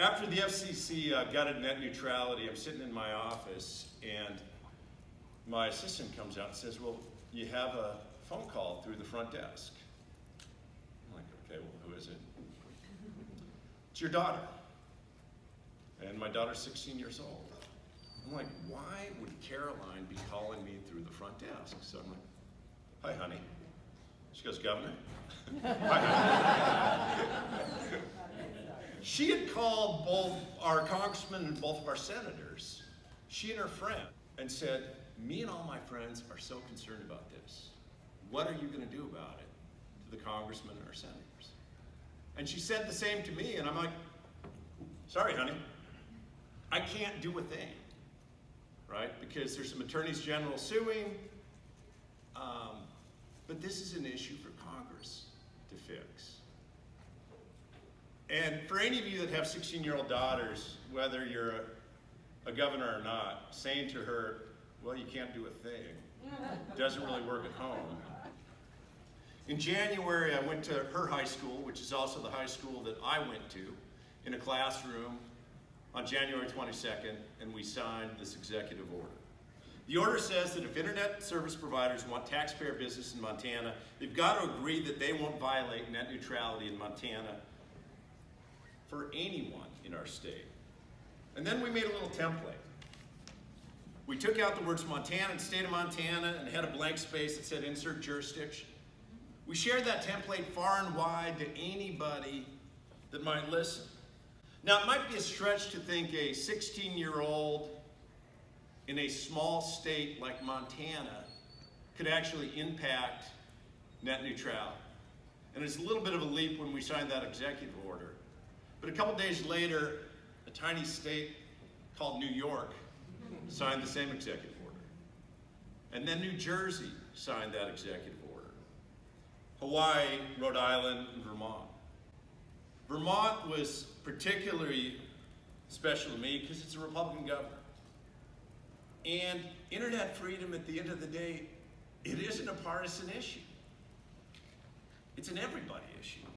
After the FCC uh, gutted net neutrality, I'm sitting in my office and my assistant comes out and says, well, you have a phone call through the front desk. I'm like, okay, well, who is it? It's your daughter. And my daughter's 16 years old. I'm like, why would Caroline be calling me through the front desk? So I'm like, hi, honey. She goes, Governor? she had called both our congressman and both of our senators, she and her friend, and said, me and all my friends are so concerned about this. What are you going to do about it to the congressmen and our senators? And she said the same to me, and I'm like, sorry, honey, I can't do a thing, right? Because there's some attorneys general suing, um, but this is an issue for Congress to fix. And for any of you that have 16-year-old daughters, whether you're a, a governor or not, saying to her, well, you can't do a thing, doesn't really work at home. In January, I went to her high school, which is also the high school that I went to, in a classroom on January 22nd, and we signed this executive order. The order says that if internet service providers want taxpayer business in Montana, they've got to agree that they won't violate net neutrality in Montana for anyone in our state. And then we made a little template. We took out the words Montana and state of Montana and had a blank space that said insert jurisdiction. We shared that template far and wide to anybody that might listen. Now, it might be a stretch to think a 16-year-old in a small state like Montana could actually impact net neutrality. And it's a little bit of a leap when we signed that executive order. But a couple days later, a tiny state called New York signed the same executive order. And then New Jersey signed that executive order. Hawaii, Rhode Island, and Vermont. Vermont was particularly special to me because it's a Republican governor. And internet freedom at the end of the day, it isn't a partisan issue. It's an everybody issue.